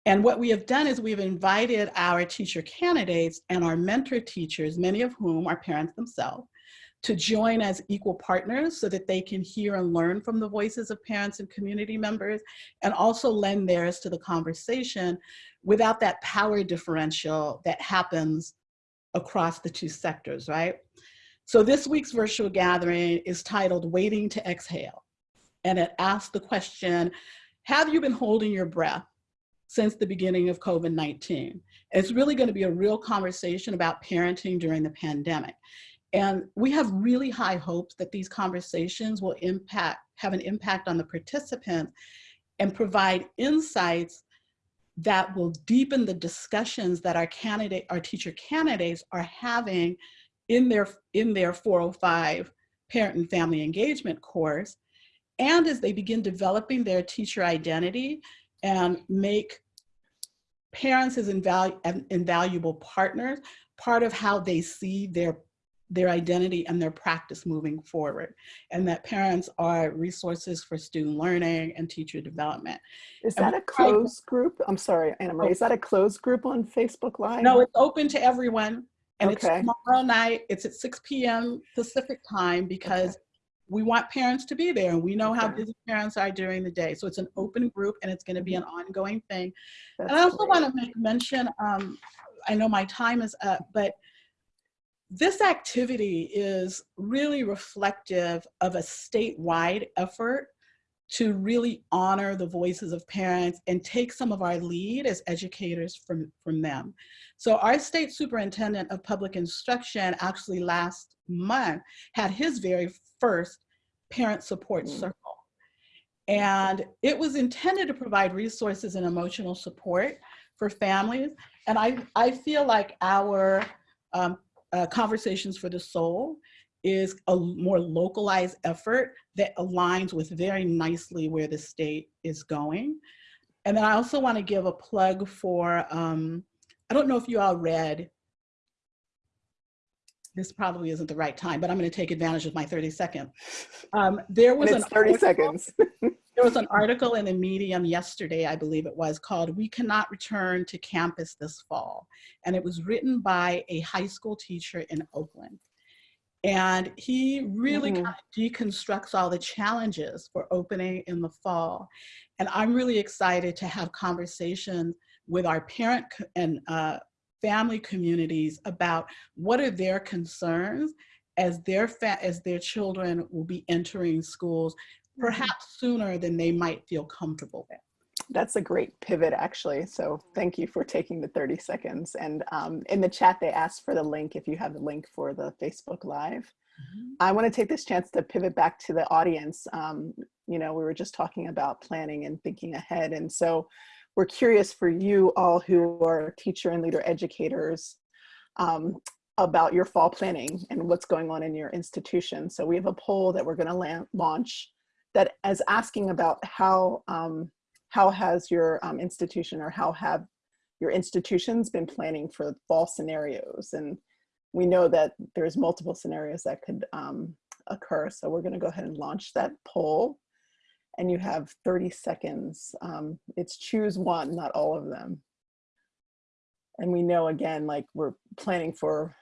And what we have done is we've invited our teacher candidates and our mentor teachers, many of whom are parents themselves, to join as equal partners so that they can hear and learn from the voices of parents and community members and also lend theirs to the conversation without that power differential that happens across the two sectors, right? So this week's virtual gathering is titled Waiting to Exhale. And it asks the question, have you been holding your breath since the beginning of COVID-19. It's really gonna be a real conversation about parenting during the pandemic. And we have really high hopes that these conversations will impact, have an impact on the participants and provide insights that will deepen the discussions that our candidate, our teacher candidates are having in their, in their 405 parent and family engagement course. And as they begin developing their teacher identity, and make parents as invalu invaluable partners part of how they see their their identity and their practice moving forward and that parents are resources for student learning and teacher development. Is that a closed group? I'm sorry, Annamarie, is that a closed group on Facebook Live? No, it's open to everyone. And Okay. it's tomorrow night, it's at 6 p.m. Pacific time because we want parents to be there and we know how Okay. busy parents are during the day. So it's an open group and it's gonna be an ongoing thing. That's And I also great. want to make mention, um, I know my time is up, but this activity is really reflective of a statewide effort to really honor the voices of parents and take some of our lead as educators from, from them. So our state superintendent of public instruction actually last month had his very first parent support Mm. circle. And it was intended to provide resources and emotional support for families. And I, I feel like our um, uh, Conversations for the Soul is a more localized effort that aligns with very nicely where the state is going. And then I also want to give a plug for, um, I don't know if you all read, this probably isn't the right time, but I'm going to take advantage of my 30 seconds. Um, there And was an 30 article- seconds. there was an article in the Medium yesterday, I believe it was, called We Cannot Return to Campus This Fall. And it was written by a high school teacher in Oakland. And he really Mhm. kind of deconstructs all the challenges for opening in the fall. And I'm really excited to have conversations with our parent and uh, family communities about what are their concerns as their, as their children will be entering schools perhaps sooner than they might feel comfortable with. That's a great pivot, actually. So thank you for taking the 30 seconds. And um, in the chat, they asked for the link if you have the link for the Facebook Live. I want to take this chance to pivot back to the audience. Um, you know, we were just talking about planning and thinking ahead. And so we're curious for you all who are teacher and leader educators um, about your fall planning and what's going on in your institution. So we have a poll that we're going to launch that is asking about how um, how has your um, institution or how have your institutions been planning for fall scenarios? And we know that there's multiple scenarios that could um, occur. So we're gonna go ahead and launch that poll. and you have 30 seconds. Um, it's choose one, not all of them. And we know again, like we're planning for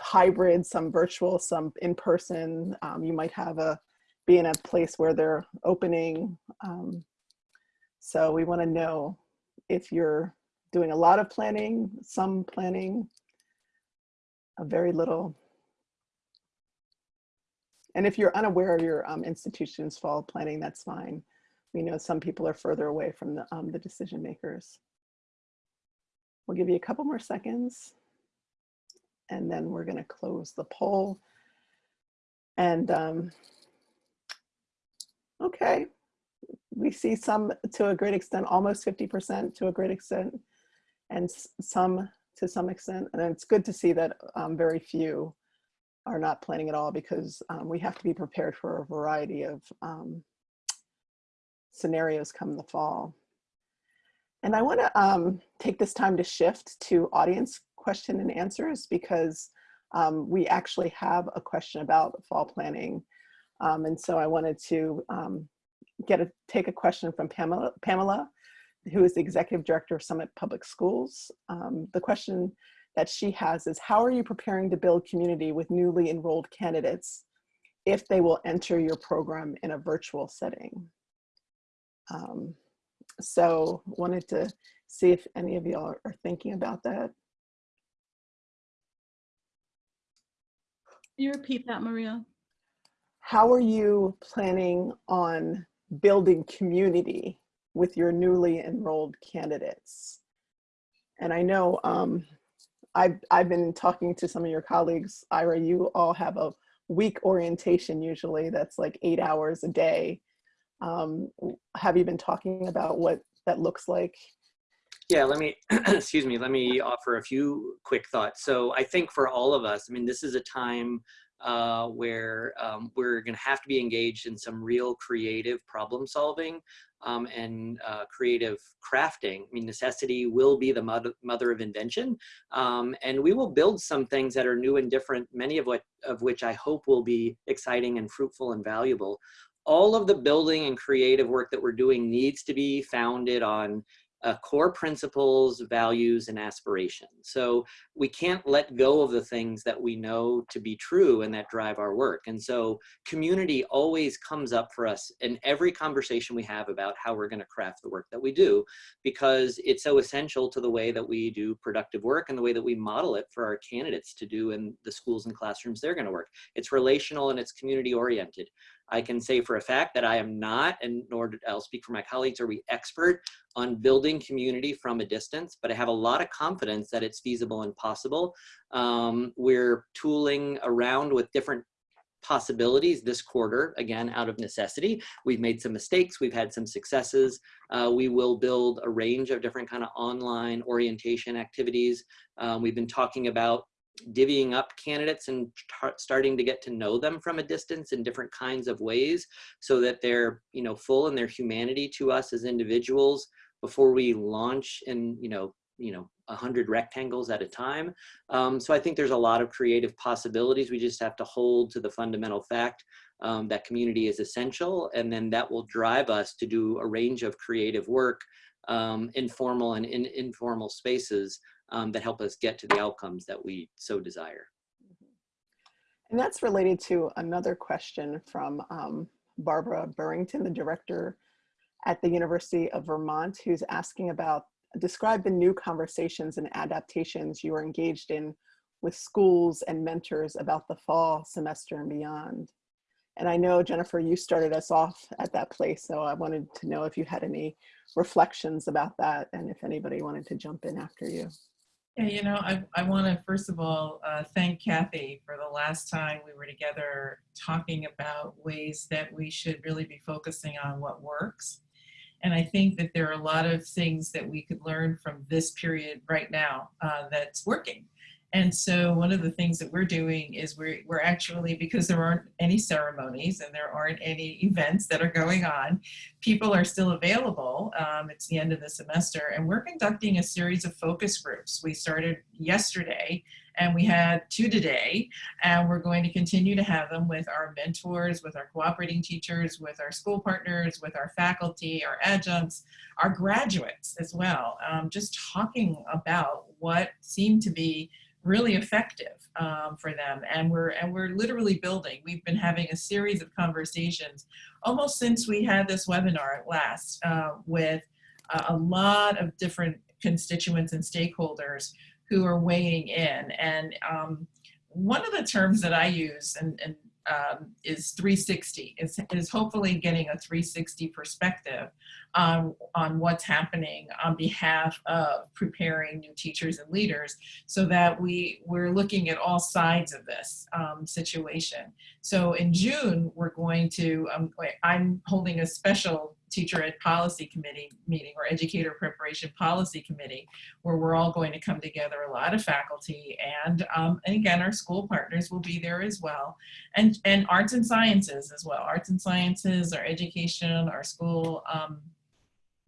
hybrid, some virtual, some in person. Um, you might have a be in a place where they're opening. Um, so we want to know if you're doing a lot of planning, some planning, a very little. And if you're unaware of your um, institution's fall planning, that's fine. We know some people are further away from the, um, the decision makers. We'll give you a couple more seconds and then we're gonna close the poll. And um, okay, we see some to a great extent, almost 50% to a great extent, and some to some extent. And it's good to see that um, very few are not planning at all because um, we have to be prepared for a variety of um, scenarios come the fall. And I want to um, take this time to shift to audience question and answers because um, we actually have a question about fall planning. Um, and so I wanted to um, get a, take a question from Pamela, Pamela, who is the Executive Director of Summit Public Schools. Um, the question that she has is, how are you preparing to build community with newly enrolled candidates if they will enter your program in a virtual setting? Um, so wanted to see if any of y'all are thinking about that. You repeat that, Maria? How are you planning on building community with your newly enrolled candidates? And I know um, I've, I've been talking to some of your colleagues, Ira, you all have a week orientation usually that's like eight hours a day. Um, have you been talking about what that looks like? Yeah, let me, excuse me, let me offer a few quick thoughts. So I think for all of us, I mean, this is a time uh, where um, we're going to have to be engaged in some real creative problem solving um, and uh, creative crafting. I mean, necessity will be the mother, mother of invention, um, and we will build some things that are new and different, many of, what, of which I hope will be exciting and fruitful and valuable. All of the building and creative work that we're doing needs to be founded on uh, core principles, values, and aspirations. So we can't let go of the things that we know to be true and that drive our work. And so community always comes up for us in every conversation we have about how we're gonna craft the work that we do, because it's so essential to the way that we do productive work and the way that we model it for our candidates to do in the schools and classrooms they're gonna work. It's relational and it's community oriented. I can say for a fact that I am not, and nor I'll speak for my colleagues, are we expert on building community from a distance, but I have a lot of confidence that it's feasible and possible. Um, we're tooling around with different possibilities this quarter, again, out of necessity. We've made some mistakes, we've had some successes. Uh, we will build a range of different kind of online orientation activities. Um, we've been talking about divvying up candidates and starting to get to know them from a distance in different kinds of ways so that they're you know full in their humanity to us as individuals before we launch in you know you know a hundred rectangles at a time. Um, so i think there's a lot of creative possibilities. We just have to hold to the fundamental fact um, that community is essential and then that will drive us to do a range of creative work um, informal and in informal spaces um, that help us get to the outcomes that we so desire. And that's related to another question from um, Barbara Burrington, the director at the University of Vermont, who's asking about, describe the new conversations and adaptations you are engaged in with schools and mentors about the fall semester and beyond. And I know, Jennifer, you started us off at that place, so I wanted to know if you had any reflections about that and if anybody wanted to jump in after you. Yeah, you know, I, I want to first of all uh, thank Kathy for the last time we were together talking about ways that we should really be focusing on what works. And I think that there are a lot of things that we could learn from this period right now uh, that's working. And so one of the things that we're doing is we're, we're actually, because there aren't any ceremonies and there aren't any events that are going on, people are still available. Um, it's the end of the semester and we're conducting a series of focus groups. We started yesterday And we had two today, and we're going to continue to have them with our mentors, with our cooperating teachers, with our school partners, with our faculty, our adjuncts, our graduates as well. Um, just talking about what seemed to be really effective um, for them. And we're and we're literally building. We've been having a series of conversations almost since we had this webinar at last uh, with a lot of different constituents and stakeholders who are weighing in. And um, one of the terms that I use and, and um, is 360 is, is hopefully getting a 360 perspective on, on what's happening on behalf of preparing new teachers and leaders so that we, we're looking at all sides of this um, situation. So in June, we're going to, um, I'm holding a special teacher ed policy committee meeting or educator preparation policy committee where we're all going to come together a lot of faculty and um, and again our school partners will be there as well. And and arts and sciences as well. Arts and sciences our education our school um,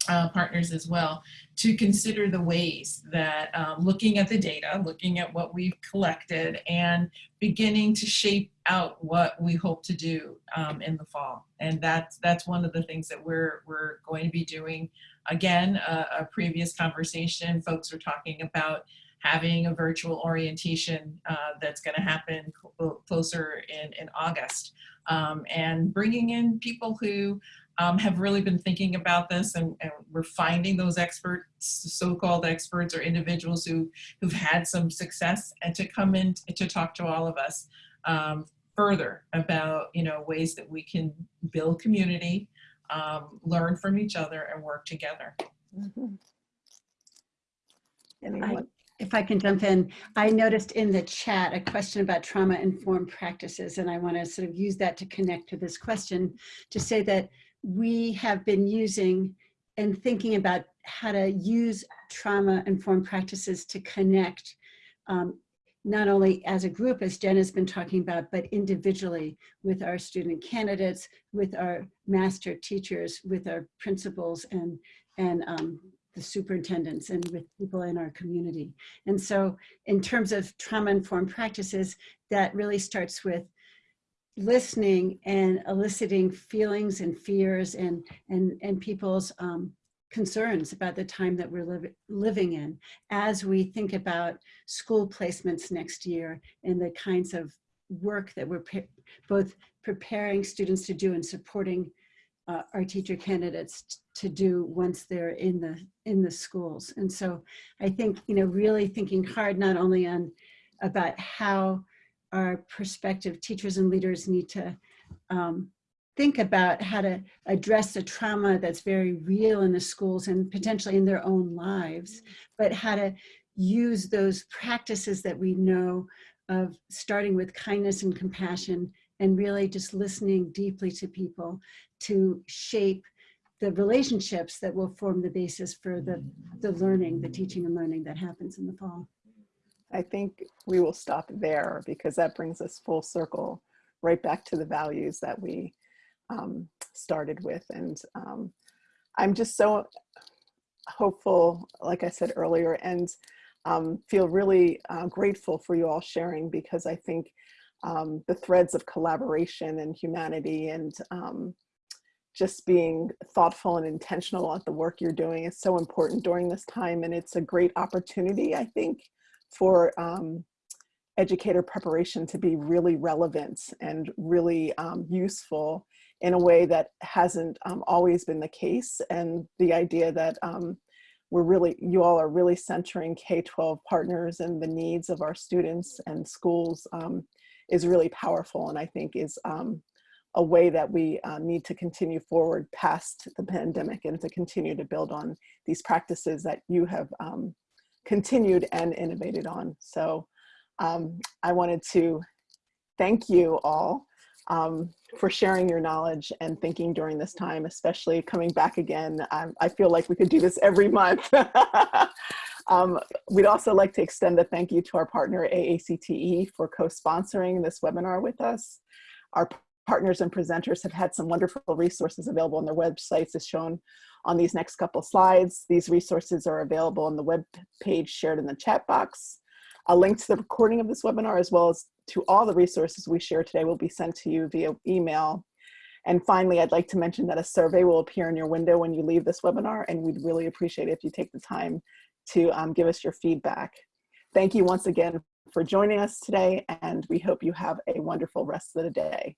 uh, partners as well to consider the ways that um, looking at the data, looking at what we've collected and beginning to shape out what we hope to do um, in the fall. And that's, that's one of the things that we're, we're going to be doing. Again, a, a previous conversation, folks were talking about having a virtual orientation uh, that's going to happen cl closer in, in August um, and bringing in people who um, have really been thinking about this and, and we're finding those experts, so-called experts or individuals who, who've had some success and to come in to talk to all of us um, further about, you know, ways that we can build community, um, learn from each other and work together. Mm -hmm. I, if I can jump in, I noticed in the chat a question about trauma-informed practices, and I want to sort of use that to connect to this question to say that we have been using and thinking about how to use trauma-informed practices to connect um, not only as a group, as Jen has been talking about, but individually with our student candidates, with our master teachers, with our principals and, and um, the superintendents and with people in our community. And so in terms of trauma-informed practices, that really starts with listening and eliciting feelings and fears and and and people's um, concerns about the time that we're li living in as we think about school placements next year and the kinds of work that we're both preparing students to do and supporting uh, our teacher candidates to do once they're in the in the schools. And so I think you know really thinking hard not only on about how our prospective teachers and leaders need to um, think about how to address the trauma that's very real in the schools and potentially in their own lives, mm-hmm. but how to use those practices that we know of starting with kindness and compassion and really just listening deeply to people to shape the relationships that will form the basis for the, the learning, the teaching and learning that happens in the fall. I think we will stop there because that brings us full circle right back to the values that we um, started with. And um, I'm just so hopeful, like I said earlier, and um, feel really uh, grateful for you all sharing because I think um, the threads of collaboration and humanity and um, just being thoughtful and intentional at the work you're doing is so important during this time. And it's a great opportunity, I think, for um, educator preparation to be really relevant and really um, useful in a way that hasn't um, always been the case. And the idea that um, we're really, you all are really centering K-12 partners and the needs of our students and schools um, is really powerful and I think is um, a way that we uh, need to continue forward past the pandemic and to continue to build on these practices that you have um, continued and innovated on. So um, I wanted to thank you all um, for sharing your knowledge and thinking during this time, especially coming back again. I, feel like we could do this every month. um, we'd also like to extend a thank you to our partner AACTE for co-sponsoring this webinar with us. Our partners and presenters have had some wonderful resources available on their websites as shown on these next couple slides. These resources are available on the web page shared in the chat box. A link to the recording of this webinar as well as to all the resources we share today will be sent to you via email. And finally, I'd like to mention that a survey will appear in your window when you leave this webinar, and we'd really appreciate it if you take the time to um, give us your feedback. Thank you once again for joining us today, and we hope you have a wonderful rest of the day.